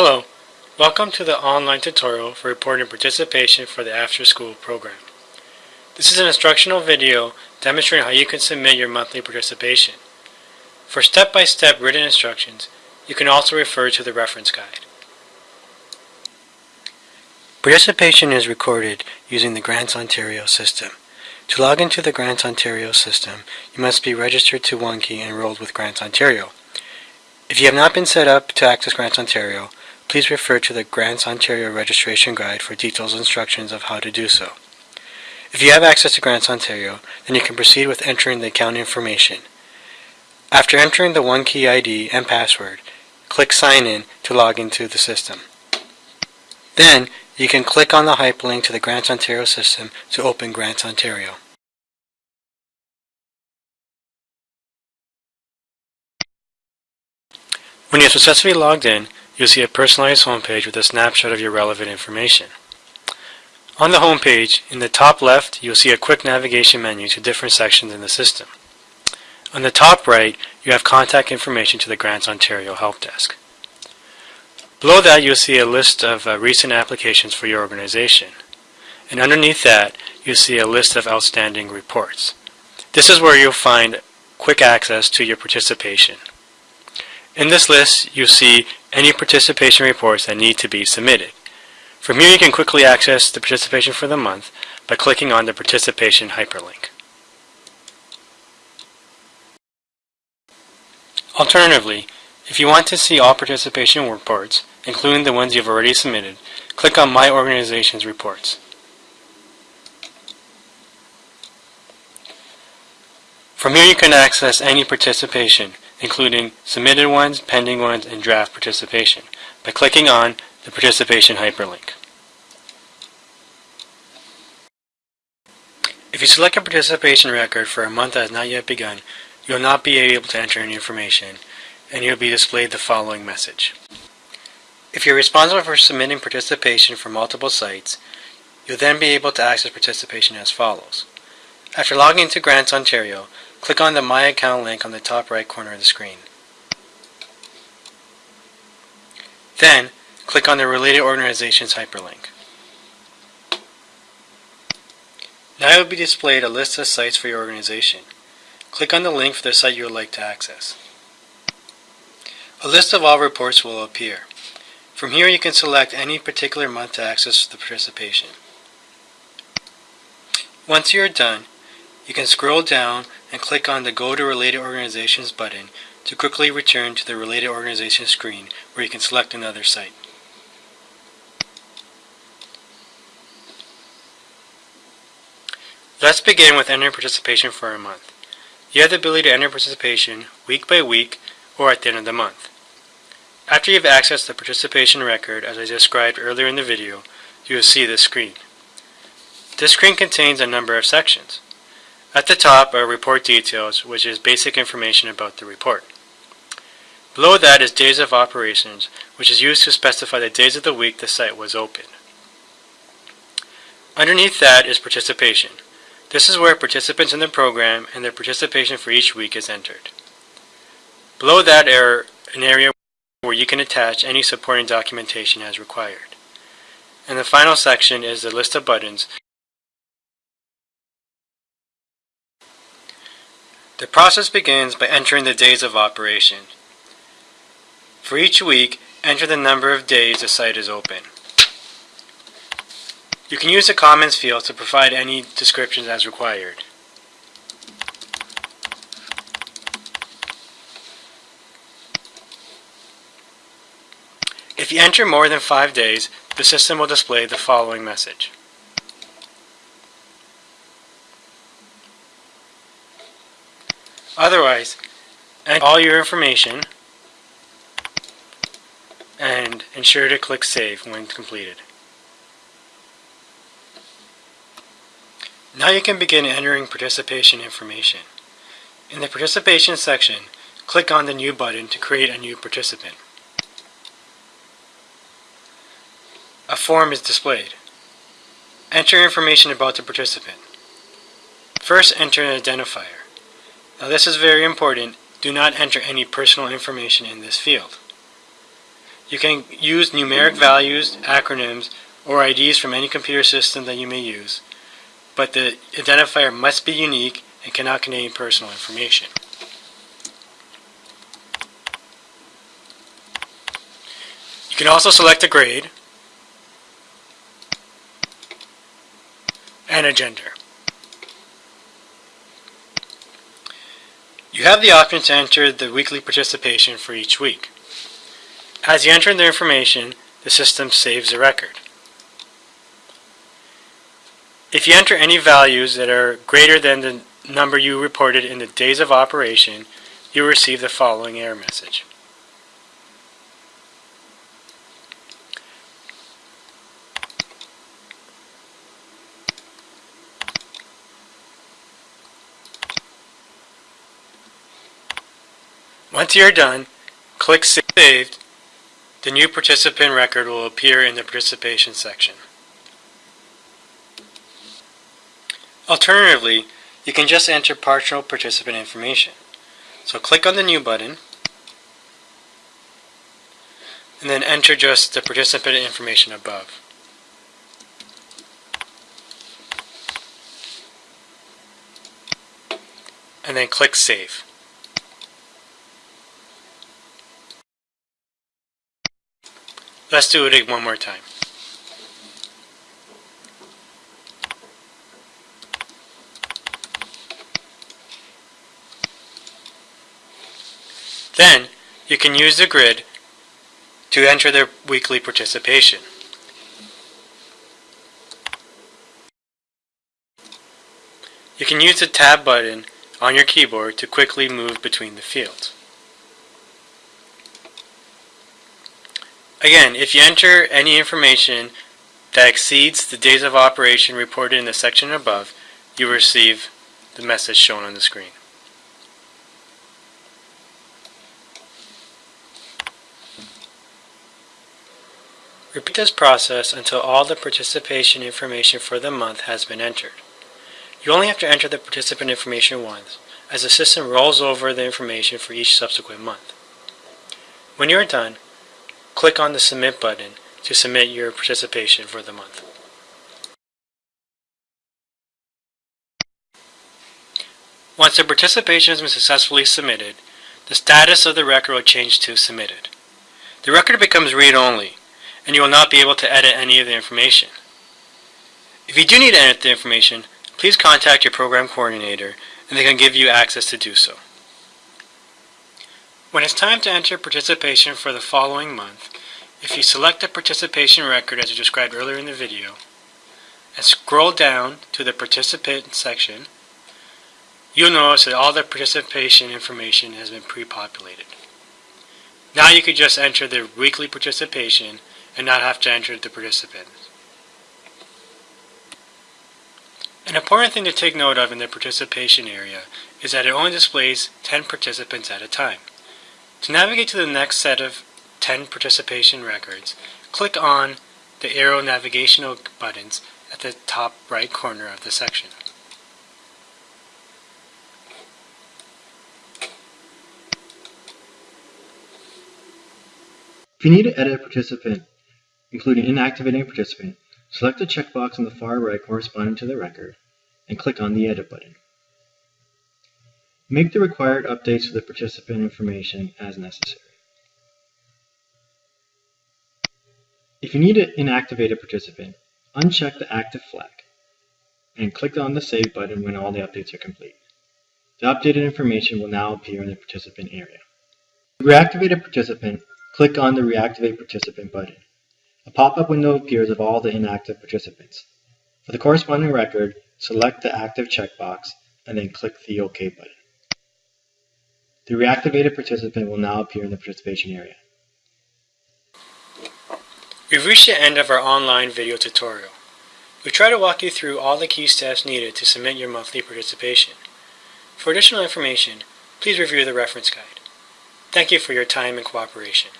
Hello, welcome to the online tutorial for reporting participation for the after school program. This is an instructional video demonstrating how you can submit your monthly participation. For step-by-step -step written instructions, you can also refer to the reference guide. Participation is recorded using the Grants Ontario system. To log into the Grants Ontario system, you must be registered to OneKey and enrolled with Grants Ontario. If you have not been set up to access Grants Ontario, please refer to the Grants Ontario Registration Guide for details and instructions of how to do so. If you have access to Grants Ontario, then you can proceed with entering the account information. After entering the one key ID and password, click Sign In to log into the system. Then, you can click on the hyperlink to the Grants Ontario system to open Grants Ontario. When you have successfully logged in, you'll see a personalized homepage with a snapshot of your relevant information. On the homepage, in the top left, you'll see a quick navigation menu to different sections in the system. On the top right, you have contact information to the Grants Ontario Help Desk. Below that, you'll see a list of uh, recent applications for your organization. And underneath that, you'll see a list of outstanding reports. This is where you'll find quick access to your participation. In this list, you'll see any participation reports that need to be submitted. From here, you can quickly access the participation for the month by clicking on the participation hyperlink. Alternatively, if you want to see all participation reports, including the ones you've already submitted, click on My Organization's Reports. From here you can access any participation, including submitted ones, pending ones, and draft participation, by clicking on the participation hyperlink. If you select a participation record for a month that has not yet begun, you will not be able to enter any information, and you will be displayed the following message. If you're responsible for submitting participation for multiple sites, you'll then be able to access participation as follows. After logging into Grants Ontario, Click on the My Account link on the top right corner of the screen. Then, click on the Related Organizations hyperlink. Now it will be displayed a list of sites for your organization. Click on the link for the site you would like to access. A list of all reports will appear. From here you can select any particular month to access the participation. Once you are done, you can scroll down and click on the Go to Related Organizations button to quickly return to the Related Organizations screen where you can select another site. Let's begin with entering participation for a month. You have the ability to enter participation week by week or at the end of the month. After you've accessed the participation record as I described earlier in the video, you will see this screen. This screen contains a number of sections. At the top are report details, which is basic information about the report. Below that is days of operations, which is used to specify the days of the week the site was open. Underneath that is participation. This is where participants in the program and their participation for each week is entered. Below that are an area where you can attach any supporting documentation as required. And the final section is the list of buttons The process begins by entering the days of operation. For each week, enter the number of days the site is open. You can use the comments field to provide any descriptions as required. If you enter more than five days, the system will display the following message. Otherwise, enter all your information and ensure to click Save when completed. Now you can begin entering participation information. In the participation section, click on the New button to create a new participant. A form is displayed. Enter information about the participant. First enter an identifier. Now this is very important. Do not enter any personal information in this field. You can use numeric values, acronyms, or IDs from any computer system that you may use, but the identifier must be unique and cannot contain personal information. You can also select a grade and a gender. You have the option to enter the weekly participation for each week. As you enter the information, the system saves a record. If you enter any values that are greater than the number you reported in the days of operation, you will receive the following error message. Once you are done, click Save. The new participant record will appear in the participation section. Alternatively, you can just enter partial participant information. So click on the New button, and then enter just the participant information above. And then click Save. Let's do it one more time. Then, you can use the grid to enter their weekly participation. You can use the Tab button on your keyboard to quickly move between the fields. Again, if you enter any information that exceeds the days of operation reported in the section above, you will receive the message shown on the screen. Repeat this process until all the participation information for the month has been entered. You only have to enter the participant information once, as the system rolls over the information for each subsequent month. When you are done, Click on the Submit button to submit your participation for the month. Once the participation has been successfully submitted, the status of the record will change to Submitted. The record becomes read-only, and you will not be able to edit any of the information. If you do need to edit the information, please contact your program coordinator and they can give you access to do so. When it's time to enter participation for the following month, if you select the participation record as described earlier in the video, and scroll down to the participant section, you'll notice that all the participation information has been pre-populated. Now you can just enter the weekly participation and not have to enter the participants. An important thing to take note of in the participation area is that it only displays 10 participants at a time. To navigate to the next set of 10 participation records, click on the arrow navigational buttons at the top right corner of the section. If you need to edit a participant, including inactivating a participant, select the checkbox on the far right corresponding to the record and click on the Edit button. Make the required updates to the participant information as necessary. If you need to inactivate a participant, uncheck the active flag and click on the Save button when all the updates are complete. The updated information will now appear in the participant area. To reactivate a participant, click on the Reactivate Participant button. A pop-up window appears of all the inactive participants. For the corresponding record, select the active checkbox and then click the OK button. The reactivated participant will now appear in the participation area. We've reached the end of our online video tutorial. We try to walk you through all the key steps needed to submit your monthly participation. For additional information, please review the reference guide. Thank you for your time and cooperation.